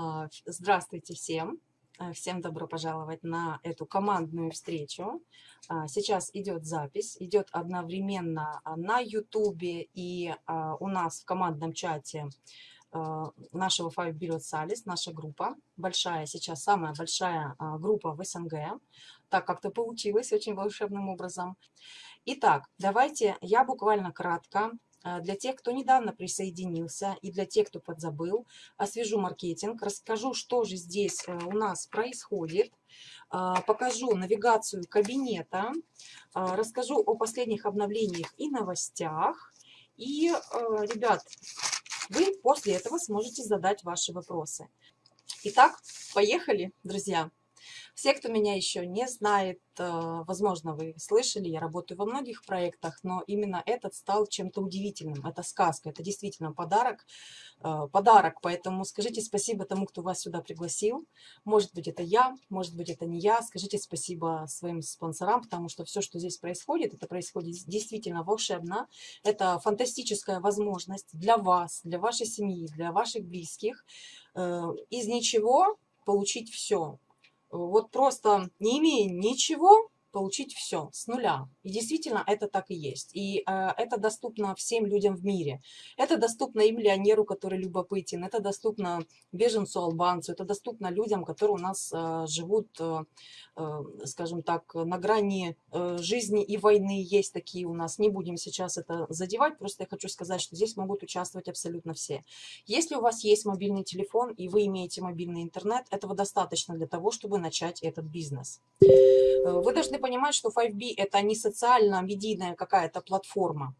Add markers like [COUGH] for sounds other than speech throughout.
А, здравствуйте всем! А, всем добро пожаловать на эту командную встречу. А, сейчас идет запись, идет одновременно на YouTube и у нас в командном чате нашего Five Billion Salis, наша группа, большая, сейчас самая большая группа в СНГ. Так как-то получилось очень волшебным образом. Итак, давайте я буквально кратко для тех, кто недавно присоединился и для тех, кто подзабыл, освежу маркетинг, расскажу, что же здесь э, у нас происходит, а, покажу навигацию кабинета, а, расскажу о последних обновлениях и новостях. И, ребят, вы после этого сможете задать ваши вопросы. Итак, поехали, друзья! Все, кто меня еще не знает, э, возможно, вы слышали, я работаю во многих проектах, но именно этот стал чем-то удивительным. Это сказка, это действительно подарок, э, подарок, поэтому скажите спасибо тому, кто вас сюда пригласил. Может быть, это я, может быть, это не я. Скажите спасибо своим спонсорам, потому что все, что здесь происходит, это происходит действительно волшебно. Это фантастическая возможность для вас, для вашей семьи, для ваших близких. Э, из ничего получить все вот просто не имея ничего, получить все с нуля. И действительно это так и есть. И э, это доступно всем людям в мире. Это доступно и миллионеру, который любопытен, это доступно беженцу, албанцу, это доступно людям, которые у нас э, живут, э, скажем так, на грани э, жизни и войны. Есть такие у нас. Не будем сейчас это задевать, просто я хочу сказать, что здесь могут участвовать абсолютно все. Если у вас есть мобильный телефон и вы имеете мобильный интернет, этого достаточно для того, чтобы начать этот бизнес. Э, вы должны понимать, что 5B – это не социально-медийная какая-то платформа.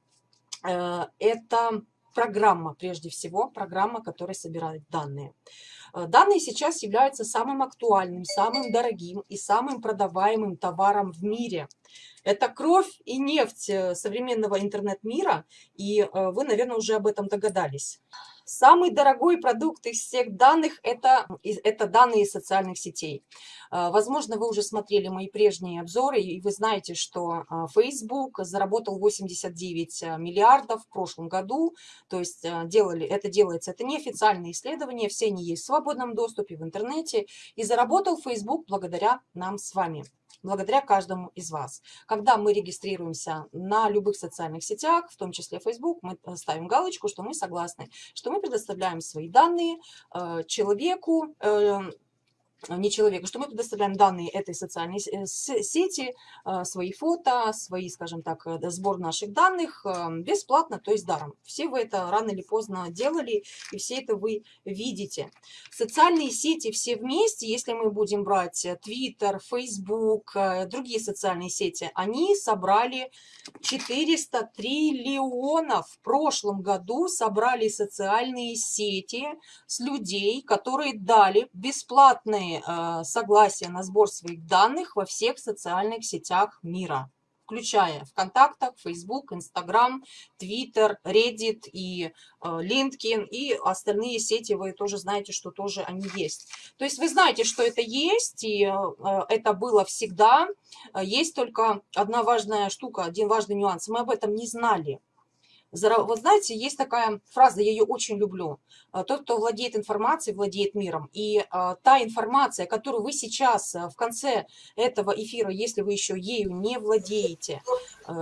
Э, это программа, прежде всего, программа, которая собирает данные. Э, данные сейчас являются самым актуальным, самым дорогим и самым продаваемым товаром в мире. Это кровь и нефть современного интернет-мира, и вы, наверное, уже об этом догадались. Самый дорогой продукт из всех данных это, – это данные социальных сетей. А, возможно, вы уже смотрели мои прежние обзоры, и вы знаете, что а, Facebook заработал 89 а, миллиардов в прошлом году. То есть делали, это делается, это неофициальные исследования, все они есть в свободном доступе в интернете. И заработал Facebook благодаря нам с вами благодаря каждому из вас. Когда мы регистрируемся на любых социальных сетях, в том числе Facebook, мы ставим галочку, что мы согласны, что мы предоставляем свои данные э, человеку, э, не человека, что мы предоставляем данные этой социальной э, сети, а, свои фото, свои, скажем так, э, сбор наших данных а, бесплатно, то есть даром. Все вы это рано или поздно делали, и все это вы видите. Социальные сети все вместе, если мы будем брать э, Twitter, Facebook, другие социальные сети, они собрали 400 триллионов. В прошлом году собрали социальные сети с людей, которые дали бесплатные полное э, согласие на сбор своих данных во всех социальных сетях мира, включая ВКонтактах, Facebook, Instagram, Twitter, Reddit и э, LinkedIn и остальные сети вы тоже знаете, что тоже они есть. То есть вы знаете, что это есть, и э, это было всегда. Есть только одна важная штука, один важный нюанс. Мы об этом не знали. Вот знаете, есть такая фраза, я ее очень люблю. А, Тот, кто владеет информацией, владеет миром. И а, та информация, которую вы сейчас а, в конце этого эфира, если вы еще ею не владеете,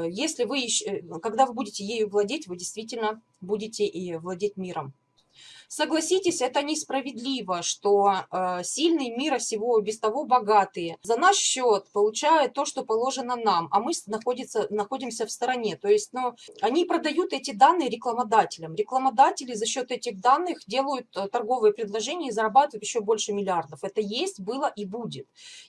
если вы еще, э, когда вы будете ею владеть, вы действительно будете и владеть миром. Согласитесь, это несправедливо, что э, сильные мира всего без того богатые за наш счет получают то, что положено нам, а мы находится, находимся в стороне. То есть ну, они продают эти данные рекламодателям. Рекламодатели за счет этих данных делают э, торговые предложения и зарабатывают еще больше миллиардов. Это есть, было и будет.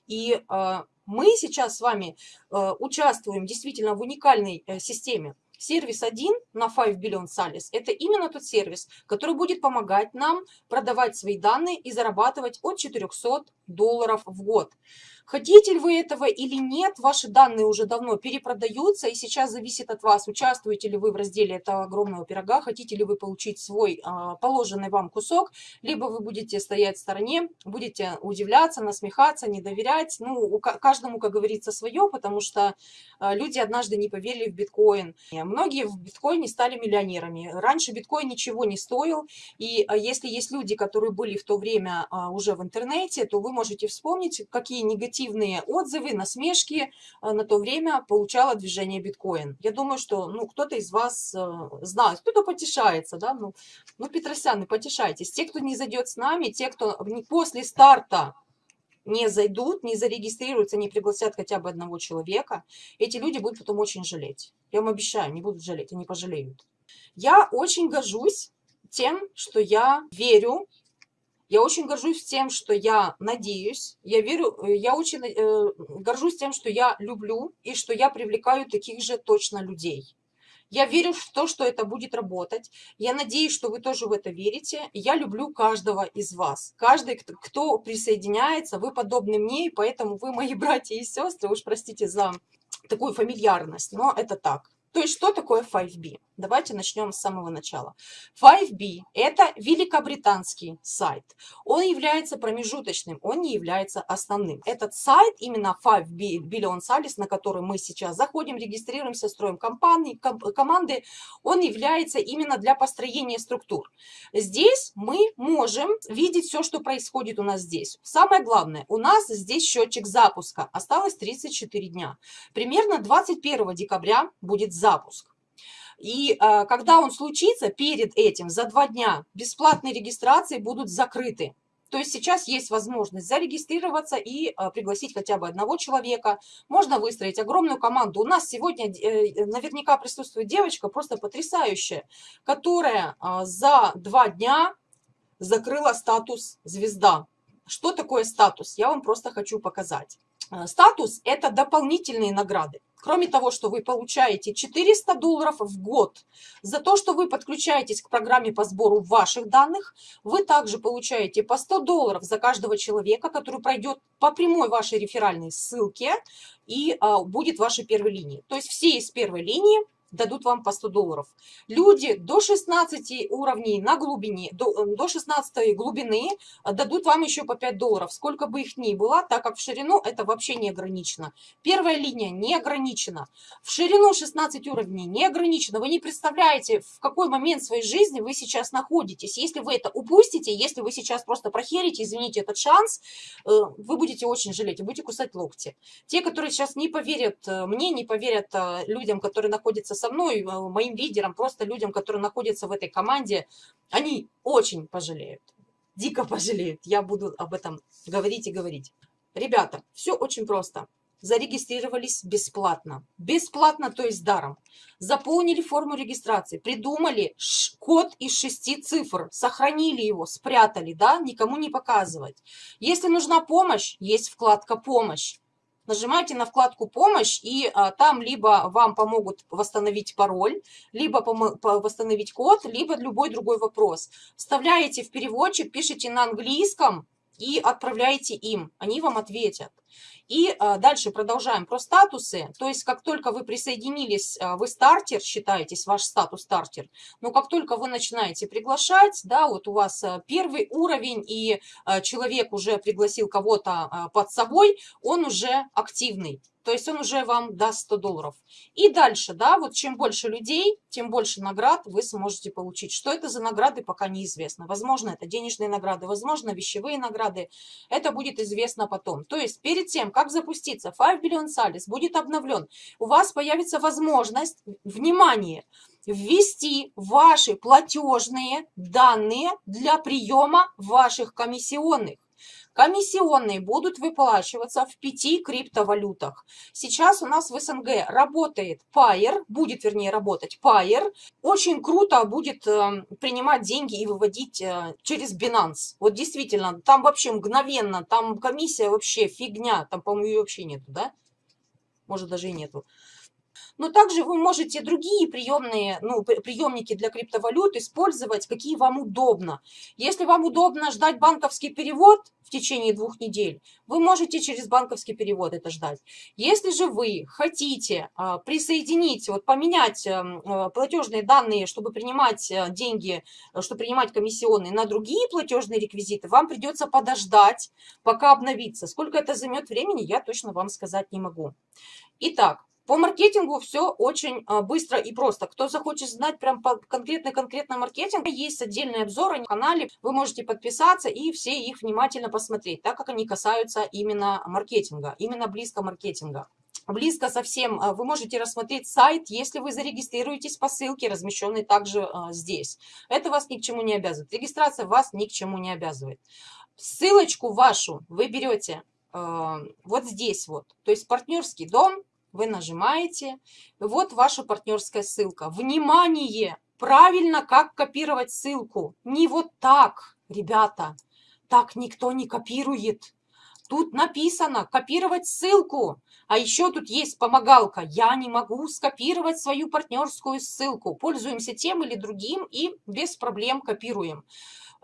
И э, мы сейчас с вами э, участвуем действительно в уникальной э, системе. Сервис 1 на 5 Billion Salis – это именно тот сервис, который будет помогать нам продавать свои данные и зарабатывать от 400 долларов в год. Хотите ли вы этого или нет, ваши данные уже давно перепродаются, и сейчас зависит от вас, участвуете ли вы в разделе этого огромного пирога, хотите ли вы получить свой а, положенный вам кусок, либо вы будете стоять в стороне, будете удивляться, насмехаться, не доверять. Ну, каждому, как говорится, свое, потому что а, люди однажды не поверили в биткоин. Многие в биткоине стали миллионерами. Раньше биткоин ничего не стоил, и а, если есть люди, которые были в то время а, уже в интернете, то вы можете вспомнить, какие негативные отзывы, насмешки на то время получало движение биткоин. Я думаю, что ну, кто-то из вас знает, кто-то потешается, да, ну, ну, Петросяны, потешайтесь. Те, кто не зайдет с нами, те, кто после старта не зайдут, не зарегистрируются, не пригласят хотя бы одного человека, эти люди будут потом очень жалеть. Я вам обещаю, не будут жалеть, они пожалеют. Я очень горжусь тем, что я верю, я очень горжусь тем, что я надеюсь, я верю, я очень э, горжусь тем, что я люблю и что я привлекаю таких же точно людей. Я верю в то, что это будет работать. Я надеюсь, что вы тоже в это верите. Я люблю каждого из вас. Каждый, кто присоединяется, вы подобны мне, и поэтому вы мои [LAUGHS] братья и сестры. Уж простите за такую фамильярность, но это так. То есть что такое 5B? Давайте начнем с самого начала. 5B – это великобританский сайт. Он является промежуточным, он не является основным. Этот сайт, именно 5B Billion Salis, на который мы сейчас заходим, регистрируемся, строим компании, ком команды, он является именно для построения структур. Здесь мы можем видеть все, что происходит у нас здесь. Самое главное, у нас здесь счетчик запуска. Осталось 34 дня. Примерно 21 декабря будет запуск. И э, когда он случится, перед этим, за два дня, бесплатные регистрации будут закрыты. То есть сейчас есть возможность зарегистрироваться и э, пригласить хотя бы одного человека. Можно выстроить огромную команду. У нас сегодня э, наверняка присутствует девочка просто потрясающая, которая э, за два дня закрыла статус звезда. Что такое статус? Я вам просто хочу показать. Э, статус – это дополнительные награды. Кроме того, что вы получаете 400 долларов в год за то, что вы подключаетесь к программе по сбору ваших данных, вы также получаете по 100 долларов за каждого человека, который пройдет по прямой вашей реферальной ссылке и а, будет вашей первой линии. То есть все из первой линии дадут вам по 100 долларов. Люди до 16 уровней на глубине, до, до 16 глубины э, дадут вам еще по 5 долларов, сколько бы их ни было, так как в ширину это вообще не ограничено. Первая линия не ограничена. В ширину 16 уровней не ограничено. Вы не представляете, в какой момент своей жизни вы сейчас находитесь. Если вы это упустите, если вы сейчас просто прохерите, извините, этот шанс, э, вы будете очень жалеть и будете кусать локти. Те, которые сейчас не поверят э, мне, не поверят людям, которые находятся со мной, э, моим лидерам, просто людям, которые находятся в этой команде, они очень пожалеют, дико пожалеют. Я буду об этом говорить и говорить. Ребята, все очень просто. Зарегистрировались бесплатно. Бесплатно, то есть даром. Заполнили форму регистрации, придумали код из шести цифр, сохранили его, спрятали, да, никому не показывать. Если нужна помощь, есть вкладка «Помощь» нажимаете на вкладку «Помощь», и а, там либо вам помогут восстановить пароль, либо восстановить код, либо любой другой вопрос. Вставляете в переводчик, пишите на английском и отправляете им, они вам ответят. И а, дальше продолжаем про статусы. То есть, как только вы присоединились, а, вы стартер, считаетесь, ваш статус стартер. Но как только вы начинаете приглашать, да, вот у вас а, первый уровень, и человек уже пригласил кого-то под собой, он уже активный. То есть он уже вам даст 100 долларов. И дальше, да, вот чем больше людей, тем больше наград вы сможете получить. Что это за награды, пока неизвестно. Возможно, это денежные награды, возможно, вещевые награды. Это будет известно потом. То есть перед тем, как запуститься, 5 Billion Salis будет обновлен, у вас появится возможность, внимание, ввести ваши платежные данные для приема ваших комиссионных. Комиссионные будут выплачиваться в пяти криптовалютах. Сейчас у нас в СНГ работает Pair, будет вернее работать Pair. Очень круто будет э, принимать деньги и выводить э, через Binance. Вот действительно, там вообще мгновенно, там комиссия вообще фигня, там, по-моему, ее вообще нету, да? Может, даже и нету. Но также вы можете другие приемные, ну, приемники для криптовалют использовать, какие вам удобно. Если вам удобно ждать банковский перевод в течение двух недель, вы можете через банковский перевод это ждать. Если же вы хотите а, присоединить, вот поменять эм, а, платежные данные, чтобы принимать а, деньги, чтобы принимать комиссионные на другие платежные реквизиты, вам придется подождать, пока обновится. Сколько это займет времени, я точно вам сказать не могу. Итак, По маркетингу все очень а, быстро и просто. Кто захочет знать прям конкретно-конкретно маркетинг, есть отдельные обзоры на канале, вы можете подписаться и все их внимательно посмотреть, так как они касаются именно маркетинга, именно близко маркетинга близко совсем, а, вы можете рассмотреть сайт, если вы зарегистрируетесь по ссылке, размещенной также а, здесь. Это вас ни к чему не обязывает. Регистрация вас ни к чему не обязывает. Ссылочку вашу вы берете вот здесь вот, то есть партнерский дом, вы нажимаете, вот ваша партнерская ссылка. Внимание! Правильно, как копировать ссылку. Не вот так, ребята, так никто не копирует. Тут написано копировать ссылку. А еще тут есть помогалка. Я не могу скопировать свою партнерскую ссылку. Пользуемся тем или другим и без проблем копируем.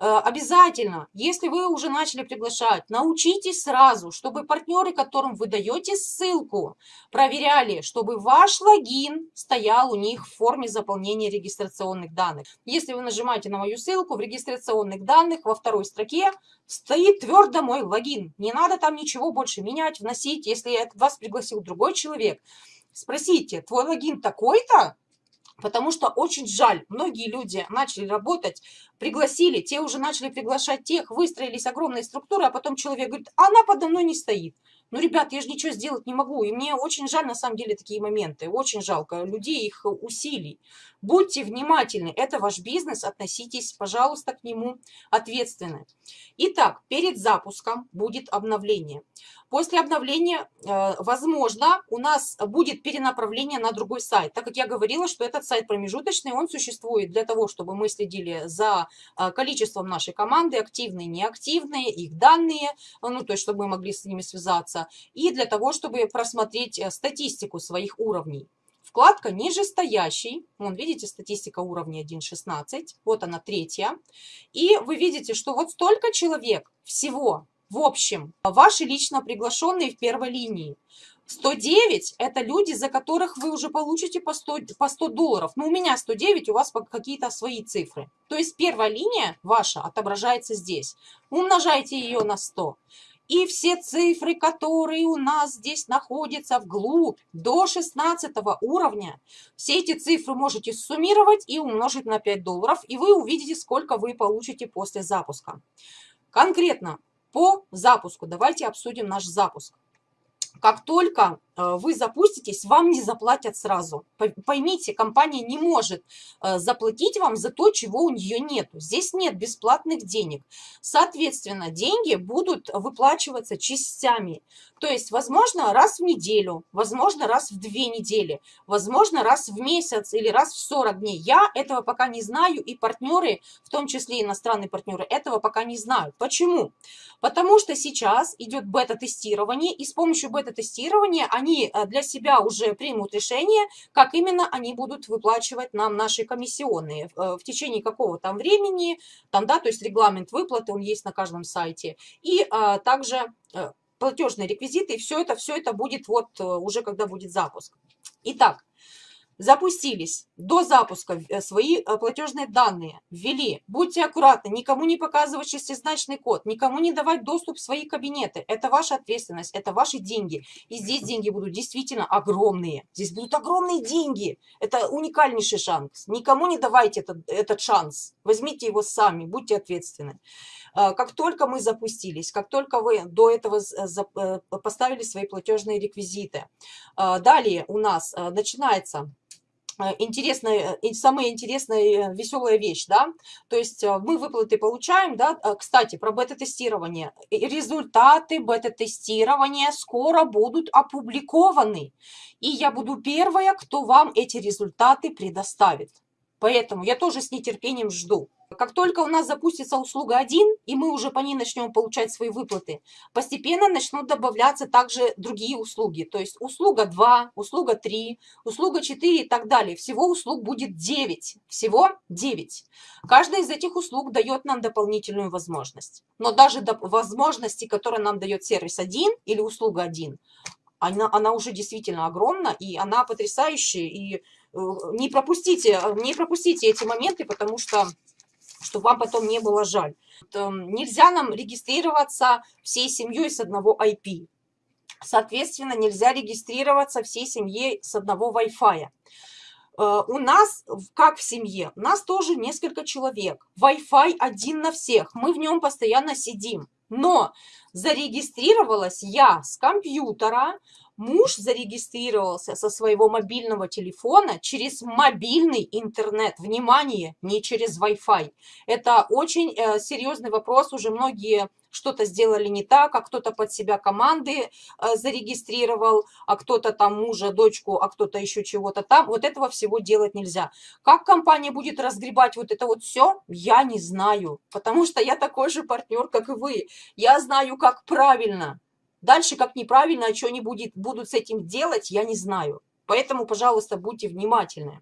Э, обязательно, если вы уже начали приглашать, научитесь сразу, чтобы партнеры, которым вы даете ссылку, проверяли, чтобы ваш логин стоял у них в форме заполнения регистрационных данных. Если вы нажимаете на мою ссылку, в регистрационных данных во второй строке стоит твердо мой логин. Не надо там ничего больше менять, вносить. Если вас пригласил другой человек, спросите, твой логин такой-то? Потому что очень жаль, многие люди начали работать, пригласили, те уже начали приглашать тех, выстроились огромные структуры, а потом человек говорит, она подо мной не стоит. Ну, ребят, я же ничего сделать не могу. И мне очень жаль, на самом деле, такие моменты. Очень жалко людей, их усилий. Будьте внимательны. Это ваш бизнес. Относитесь, пожалуйста, к нему ответственно. Итак, перед запуском будет обновление. После обновления, э, возможно, у нас будет перенаправление на другой сайт. Так как я говорила, что этот сайт промежуточный, он существует для того, чтобы мы следили за э, количеством нашей команды, активные, неактивные, их данные, ну, то есть, чтобы мы могли с ними связаться и для того, чтобы просмотреть э, статистику своих уровней. Вкладка нижестоящий, вон видите, статистика уровня 1.16, вот она третья. И вы видите, что вот столько человек всего, в общем, ваши лично приглашенные в первой линии. 109 – это люди, за которых вы уже получите по 100, по 100 долларов. Ну, у меня 109, у вас какие-то свои цифры. То есть первая линия ваша отображается здесь. Умножайте ее на 100. И все цифры, которые у нас здесь находятся вглубь, до 16 уровня, все эти цифры можете суммировать и умножить на 5 долларов, и вы увидите, сколько вы получите после запуска. Конкретно по запуску, давайте обсудим наш запуск. Как только вы запуститесь, вам не заплатят сразу. Поймите, компания не может э, заплатить вам за то, чего у нее нет. Здесь нет бесплатных денег. Соответственно, деньги будут выплачиваться частями. То есть, возможно, раз в неделю, возможно, раз в две недели, возможно, раз в месяц или раз в 40 дней. Я этого пока не знаю, и партнеры, в том числе иностранные партнеры, этого пока не знают. Почему? Потому что сейчас идет бета-тестирование, и с помощью бета-тестирования они э, для себя уже примут решение, как именно они будут выплачивать нам наши комиссионные э, в течение какого там времени, там, да, то есть регламент выплаты, он есть на каждом сайте, и а, также платежные реквизиты, и все это, все это будет вот уже когда будет запуск. Итак, запустились. До запуска э, свои э, платежные данные ввели. Будьте аккуратны, никому не показывать шестизначный код, никому не давать доступ в свои кабинеты. Это ваша ответственность, это ваши деньги. И здесь деньги будут действительно огромные. Здесь будут огромные деньги. Это уникальнейший шанс. Никому не давайте этот, этот шанс. Возьмите его сами, будьте ответственны. Э, как только мы запустились, как только вы до этого поставили свои платежные реквизиты, далее у нас начинается интересная, э, самая интересная э, веселая вещь, да, то есть мы выплаты получаем, да, кстати, про бета-тестирование, результаты бета-тестирования скоро будут опубликованы, и я буду первая, кто вам эти результаты предоставит, поэтому я тоже с нетерпением жду. Как только у нас запустится услуга 1, и мы уже по ней начнем получать свои выплаты, постепенно начнут добавляться также другие услуги. То есть услуга 2, услуга 3, услуга 4 и так далее. Всего услуг будет 9. Всего 9. Каждая из этих услуг дает нам дополнительную возможность. Но даже до возможности, которые нам дает сервис 1 или услуга 1, она, она уже действительно огромна, и она потрясающая. И э, не пропустите, не пропустите эти моменты, потому что чтобы вам потом не было жаль. Нельзя нам регистрироваться всей семьей с одного IP. Соответственно, нельзя регистрироваться всей семьей с одного Wi-Fi. Э, у нас, как в семье, у нас тоже несколько человек. Wi-Fi один на всех, мы в нем постоянно сидим. Но зарегистрировалась я с компьютера, муж зарегистрировался со своего мобильного телефона через мобильный интернет. Внимание, не через Wi-Fi. Это очень э, серьезный вопрос. Уже многие что-то сделали не так, а кто-то под себя команды э, зарегистрировал, а кто-то там мужа, дочку, а кто-то еще чего-то там. Вот этого всего делать нельзя. Как компания будет разгребать вот это вот все, я не знаю. Потому что я такой же партнер, как и вы. Я знаю, как правильно. Дальше, как неправильно, а что они будет, будут с этим делать, я не знаю. Поэтому, пожалуйста, будьте внимательны.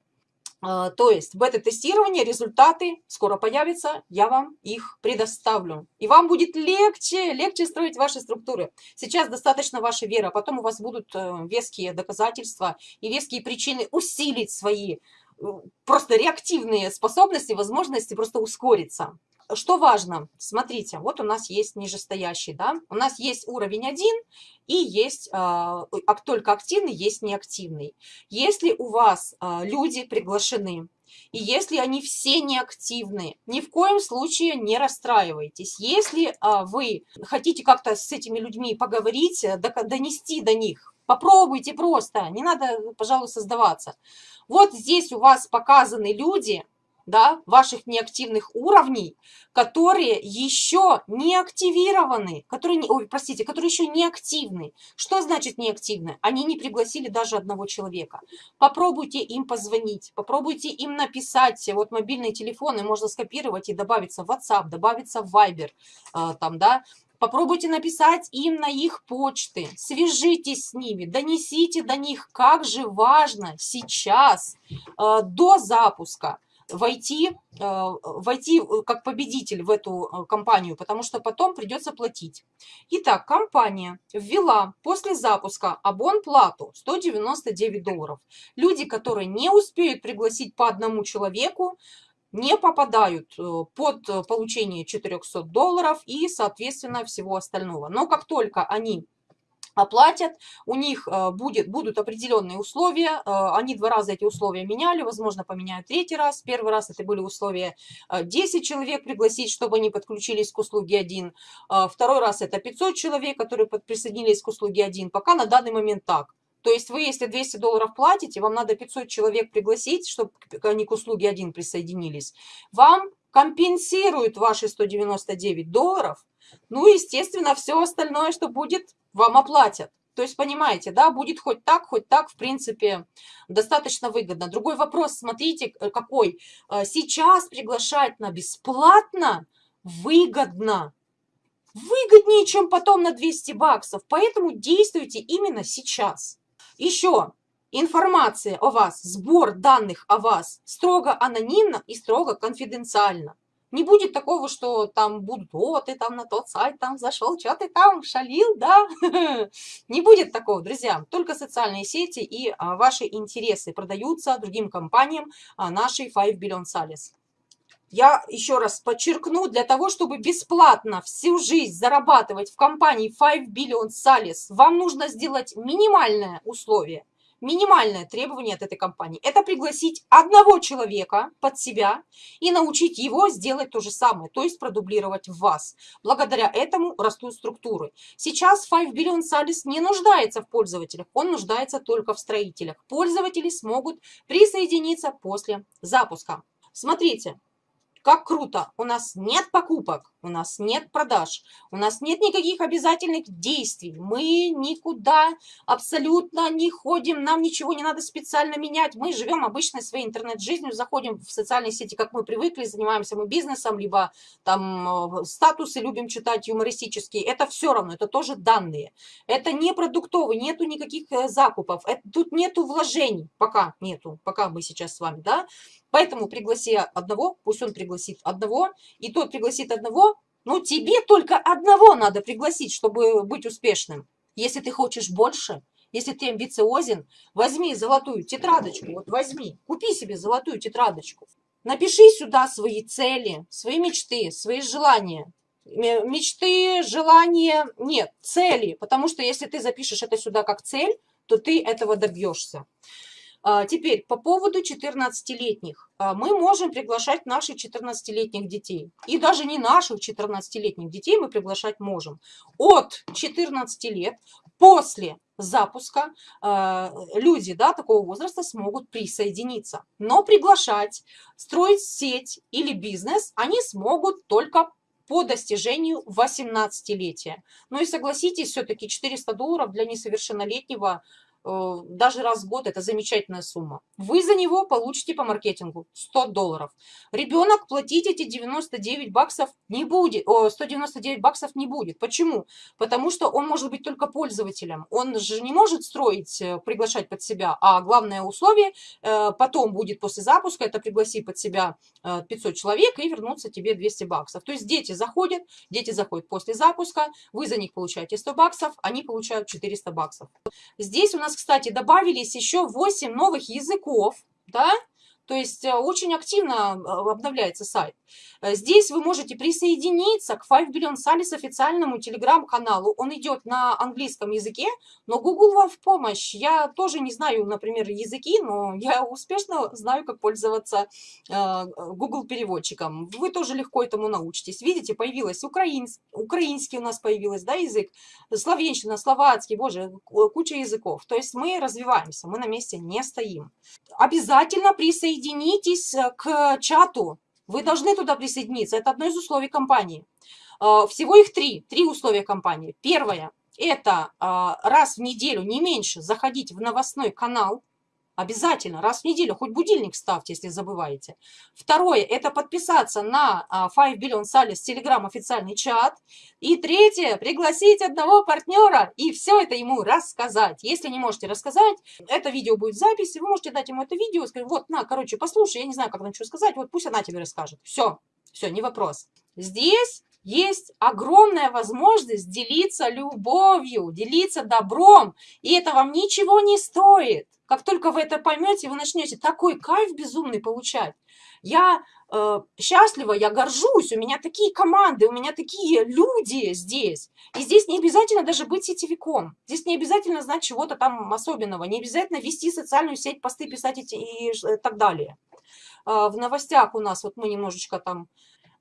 А, то есть бета-тестирование, результаты скоро появятся, я вам их предоставлю. И вам будет легче, легче строить ваши структуры. Сейчас достаточно вашей веры, а потом у вас будут э, веские доказательства и веские причины усилить свои э, просто реактивные способности, возможности просто ускориться что важно? Смотрите, вот у нас есть нижестоящий, да, у нас есть уровень 1 и есть а, только активный, есть неактивный. Если у вас а, люди приглашены, и если они все неактивны, ни в коем случае не расстраивайтесь. Если а, вы хотите как-то с этими людьми поговорить, донести до них, попробуйте просто, не надо, пожалуйста, сдаваться. Вот здесь у вас показаны люди, да, ваших неактивных уровней, которые еще не активированы, которые, ой, простите, которые еще не активны. Что значит неактивны? Они не пригласили даже одного человека. Попробуйте им позвонить, попробуйте им написать. Вот мобильные телефоны можно скопировать и добавиться в WhatsApp, добавиться в Viber, э, там, да, Попробуйте написать им на их почты, свяжитесь с ними, донесите до них, как же важно сейчас, э, до запуска, войти, э, войти э, как победитель в эту э, компанию, потому что потом придется платить. Итак, компания ввела после запуска абон-плату 199 долларов. Люди, которые не успеют пригласить по одному человеку, не попадают под получение 400 долларов и, соответственно, всего остального. Но как только они оплатят, у них э, будет, будут определенные условия, э, они два раза эти условия меняли, возможно, поменяют третий раз, первый раз это были условия 10 э, человек пригласить, чтобы они подключились к услуге 1, второй раз это 500 человек, которые присоединились к услуге 1, пока на данный момент так. То есть вы, если 200 долларов платите, вам надо 500 человек пригласить, чтобы они к услуге 1 присоединились. Вам компенсируют ваши 199 долларов, ну, естественно, все остальное, что будет, вам оплатят. То есть, понимаете, да, будет хоть так, хоть так, в принципе, достаточно выгодно. Другой вопрос, смотрите, э, какой. Э, сейчас приглашать на бесплатно выгодно. Выгоднее, чем потом на 200 баксов. Поэтому действуйте именно сейчас. Еще информация о вас, сбор данных о вас строго анонимно и строго конфиденциально. Не будет такого, что там будут, ты там на тот сайт там зашел, что ты там шалил, да? [LAUGHS] Не будет такого, друзья. Только социальные сети и а, ваши интересы продаются другим компаниям а, нашей 5 Billion Sales. Я еще раз подчеркну, для того, чтобы бесплатно всю жизнь зарабатывать в компании 5 Billion Sales, вам нужно сделать минимальное условие минимальное требование от этой компании – это пригласить одного человека под себя и научить его сделать то же самое, то есть продублировать вас. Благодаря этому растут структуры. Сейчас 5 Billion Salis не нуждается в пользователях, он нуждается только в строителях. Пользователи смогут присоединиться после запуска. Смотрите, как круто! У нас нет покупок, у нас нет продаж, у нас нет никаких обязательных действий. Мы никуда абсолютно не ходим, нам ничего не надо специально менять. Мы живем обычной своей интернет-жизнью, заходим в социальные сети, как мы привыкли, занимаемся мы бизнесом, либо там э, статусы любим читать юмористические. Это все равно, это тоже данные. Это не продуктовый, нету никаких э, закупов, это, тут нету вложений, пока нету, пока мы сейчас с вами, да. Поэтому пригласи одного, пусть он пригласит одного, и тот пригласит одного. Ну, тебе только одного надо пригласить, чтобы быть успешным. Если ты хочешь больше, если ты амбициозен, возьми золотую тетрадочку, вот возьми, купи себе золотую тетрадочку. Напиши сюда свои цели, свои мечты, свои желания. мечты, желания, нет, цели. Потому что если ты запишешь это сюда как цель, то ты этого добьешься. А, теперь, по поводу 14-летних. А, мы можем приглашать наших 14-летних детей. И даже не наших 14-летних детей мы приглашать можем. От 14 лет после запуска а, люди да, такого возраста смогут присоединиться. Но приглашать, строить сеть или бизнес они смогут только по достижению 18-летия. Ну и согласитесь, все-таки 400 долларов для несовершеннолетнего – даже раз в год, это замечательная сумма. Вы за него получите по маркетингу 100 долларов. Ребенок платить эти 99 баксов не будет, о, 199 баксов не будет. Почему? Потому что он может быть только пользователем. Он же не может строить, э, приглашать под себя, а главное условие э, потом будет после запуска, это пригласи под себя 500 человек и вернуться тебе 200 баксов. То есть дети заходят, дети заходят после запуска, вы за них получаете 100 баксов, они получают 400 баксов. Здесь у нас нас, кстати, добавились еще 8 новых языков, да, то есть э, очень активно э, обновляется сайт. Э, здесь вы можете присоединиться к Five Billion Salis официальному телеграм-каналу. Он идет на английском языке, но Google вам в помощь. Я тоже не знаю, например, языки, но я успешно знаю, как пользоваться Google переводчиком. Вы тоже легко этому научитесь. Видите, появилось украинский, украинский у нас появилось, да, язык, славянщина, словацкий, боже, куча языков. То есть мы развиваемся, мы на месте не стоим. Обязательно присоединитесь к чату вы должны туда присоединиться. Это одно из условий компании. А, всего их три. Три условия компании. Первое – это а, раз в неделю, не меньше, заходить в новостной канал Обязательно, раз в неделю, хоть будильник ставьте, если забываете. Второе, это подписаться на 5 а, Billion Salis Telegram официальный чат. И третье, пригласить одного партнера и все это ему рассказать. Если не можете рассказать, это видео будет в записи, вы можете дать ему это видео, сказать, вот, на, короче, послушай, я не знаю, как нам что сказать, вот пусть она тебе расскажет. Все, все, не вопрос. Здесь есть огромная возможность делиться любовью, делиться добром, и это вам ничего не стоит. Как только вы это поймете, вы начнете такой кайф безумный получать. Я э, счастлива, я горжусь, у меня такие команды, у меня такие люди здесь. И здесь не обязательно даже быть сетевиком. Здесь не обязательно знать чего-то там особенного, не обязательно вести социальную сеть, посты писать и, и, и так далее. Э, в новостях у нас, вот мы немножечко там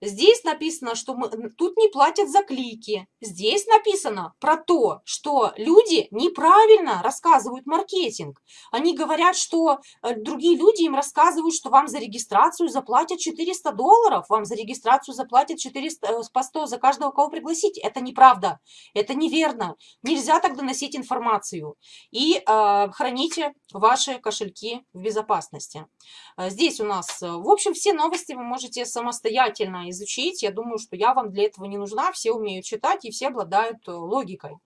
Здесь написано, что мы, тут не платят за клики. Здесь написано про то, что люди неправильно рассказывают маркетинг. Они говорят, что э, другие люди им рассказывают, что вам за регистрацию заплатят 400 долларов, вам за регистрацию заплатят 400, э, по 100 за каждого, кого пригласить. Это неправда, это неверно. Нельзя так доносить информацию. И э, храните ваши кошельки в безопасности. Э, здесь у нас, в общем, все новости вы можете самостоятельно изучить. Я думаю, что я вам для этого не нужна. Все умеют читать и все обладают э, логикой.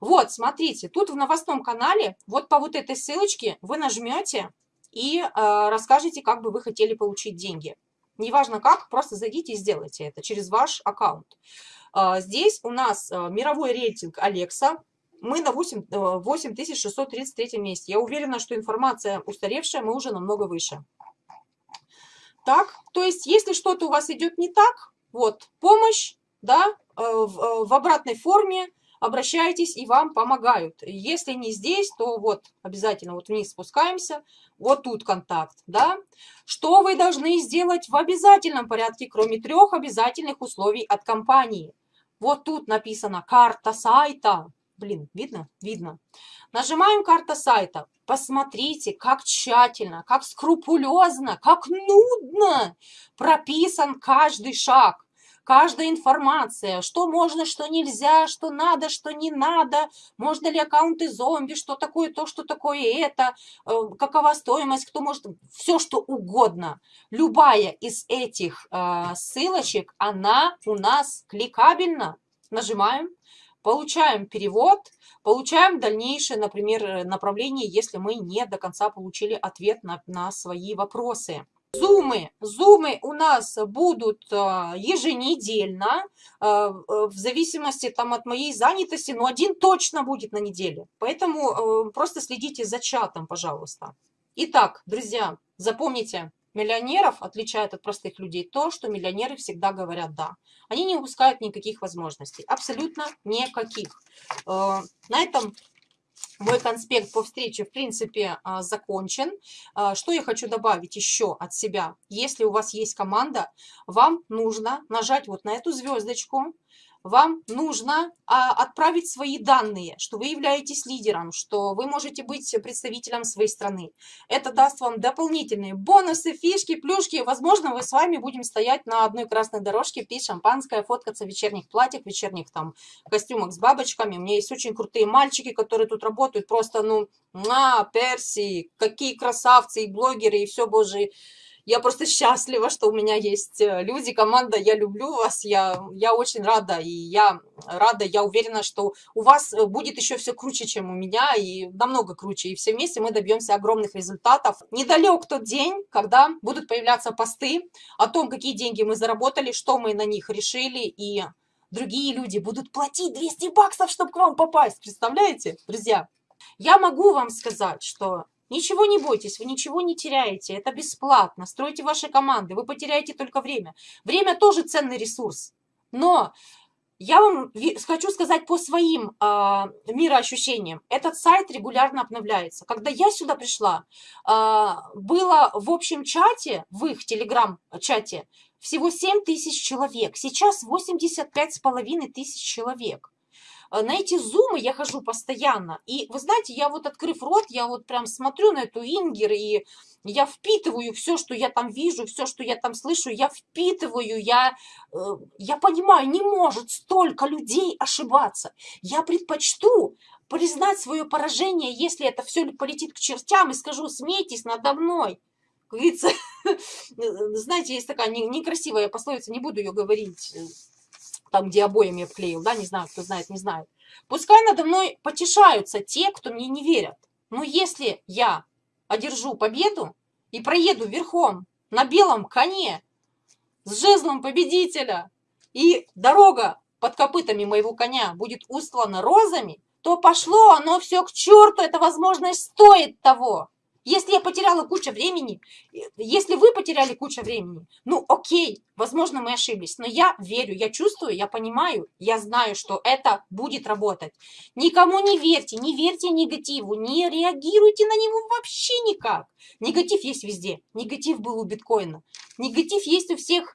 Вот, смотрите, тут в новостном канале, вот по вот этой ссылочке вы нажмете и э, расскажете, как бы вы хотели получить деньги. Неважно как, просто зайдите и сделайте это через ваш аккаунт. Э, здесь у нас э, мировой рейтинг Алекса. Мы на 8, 8633 э, месте. Я уверена, что информация устаревшая, мы уже намного выше так. То есть, если что-то у вас идет не так, вот, помощь, да, э, в, э, в обратной форме, обращайтесь и вам помогают. Если не здесь, то вот обязательно вот вниз спускаемся, вот тут контакт, да. Что вы должны сделать в обязательном порядке, кроме трех обязательных условий от компании? Вот тут написано карта сайта. Блин, видно? Видно. Нажимаем карта сайта. Посмотрите, как тщательно, как скрупулезно, как нудно прописан каждый шаг. Каждая информация, что можно, что нельзя, что надо, что не надо, можно ли аккаунты зомби, что такое то, что такое это, э, какова стоимость, кто может, все что угодно. Любая из этих э, ссылочек, она у нас кликабельна. Нажимаем, получаем перевод, получаем дальнейшее, например, направление, если мы не до конца получили ответ на, на свои вопросы. Зумы. Зумы у нас будут а, еженедельно, а, в зависимости там, от моей занятости, но один точно будет на неделе. Поэтому э, просто следите за чатом, пожалуйста. Итак, друзья, запомните, Миллионеров отличает от простых людей то, что миллионеры всегда говорят «да». Они не упускают никаких возможностей, абсолютно никаких. Э, на этом мой конспект по встрече, в принципе, а, закончен. А, что я хочу добавить еще от себя? Если у вас есть команда, вам нужно нажать вот на эту звездочку, вам нужно а, отправить свои данные, что вы являетесь лидером, что вы можете быть представителем своей страны. Это даст вам дополнительные бонусы, фишки, плюшки. Возможно, мы с вами будем стоять на одной красной дорожке, пить шампанское, фоткаться в вечерних платьях, вечерних там костюмах с бабочками. У меня есть очень крутые мальчики, которые тут работают. Просто, ну, на, перси, какие красавцы и блогеры, и все, боже, я просто счастлива, что у меня есть э, люди, команда, я люблю вас, я, я очень рада, и я рада, я уверена, что у вас э, будет еще все круче, чем у меня, и намного круче, и все вместе мы добьемся огромных результатов. Недалек тот день, когда будут появляться посты о том, какие деньги мы заработали, что мы на них решили, и другие люди будут платить 200 баксов, чтобы к вам попасть, представляете, друзья? Я могу вам сказать, что Ничего не бойтесь, вы ничего не теряете, это бесплатно. Стройте ваши команды, вы потеряете только время. Время тоже ценный ресурс. Но я вам хочу сказать по своим э, мироощущениям. Этот сайт регулярно обновляется. Когда я сюда пришла, э, было в общем чате, в их телеграм-чате, всего 7 тысяч человек. Сейчас 85 с половиной тысяч человек. Э, на эти зумы я хожу постоянно. И вы знаете, я вот открыв рот, я вот прям смотрю на эту Ингер, и я впитываю все, что я там вижу, все, что я там слышу, я впитываю, я, э, я понимаю, не может столько людей ошибаться. Я предпочту признать свое поражение, если это все полетит к чертям, и скажу, смейтесь надо мной. [LAUGHS] Знаете, есть такая некрасивая пословица, не буду ее говорить, там, где обоями обклеил, да, не знаю, кто знает, не знает. Пускай надо мной потешаются те, кто мне не верят. Но если я одержу победу и проеду верхом на белом коне с жезлом победителя, и дорога под копытами моего коня будет устлана розами, то пошло оно все к черту, эта возможность стоит того. Если я потеряла кучу времени, если вы потеряли кучу времени, ну окей, возможно, мы ошиблись, но я верю, я чувствую, я понимаю, я знаю, что это будет работать. Никому не верьте, не верьте негативу, не реагируйте на него вообще никак. Негатив есть везде, негатив был у биткоина, негатив есть у всех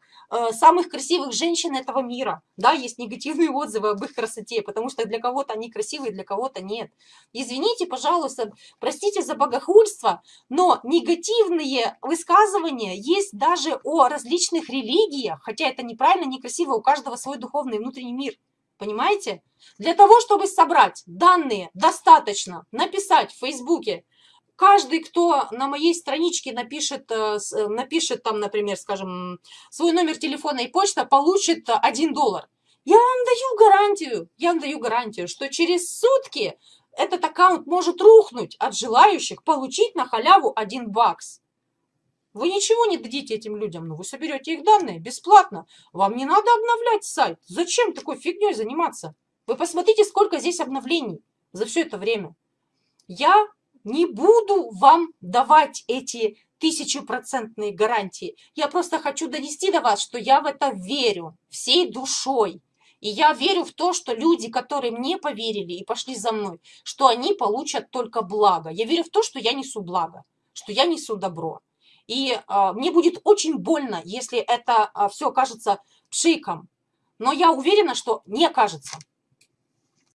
самых красивых женщин этого мира. Да, есть негативные отзывы об их красоте, потому что для кого-то они красивые, для кого-то нет. Извините, пожалуйста, простите за богохульство, но негативные высказывания есть даже о различных религиях, хотя это неправильно, некрасиво, у каждого свой духовный внутренний мир. Понимаете? Для того, чтобы собрать данные достаточно, написать в Фейсбуке, каждый, кто на моей страничке напишет, э, э, напишет там, например, скажем, свой номер телефона и почта, получит 1 доллар. Я вам даю гарантию, я вам даю гарантию, что через сутки этот аккаунт может рухнуть от желающих получить на халяву 1 бакс. Вы ничего не дадите этим людям, но вы соберете их данные бесплатно. Вам не надо обновлять сайт. Зачем такой фигней заниматься? Вы посмотрите, сколько здесь обновлений за все это время. Я не буду вам давать эти тысячепроцентные гарантии. Я просто хочу донести до вас, что я в это верю всей душой. И я верю в то, что люди, которые мне поверили и пошли за мной, что они получат только благо. Я верю в то, что я несу благо, что я несу добро. И а, мне будет очень больно, если это а, все окажется пшиком. Но я уверена, что не окажется.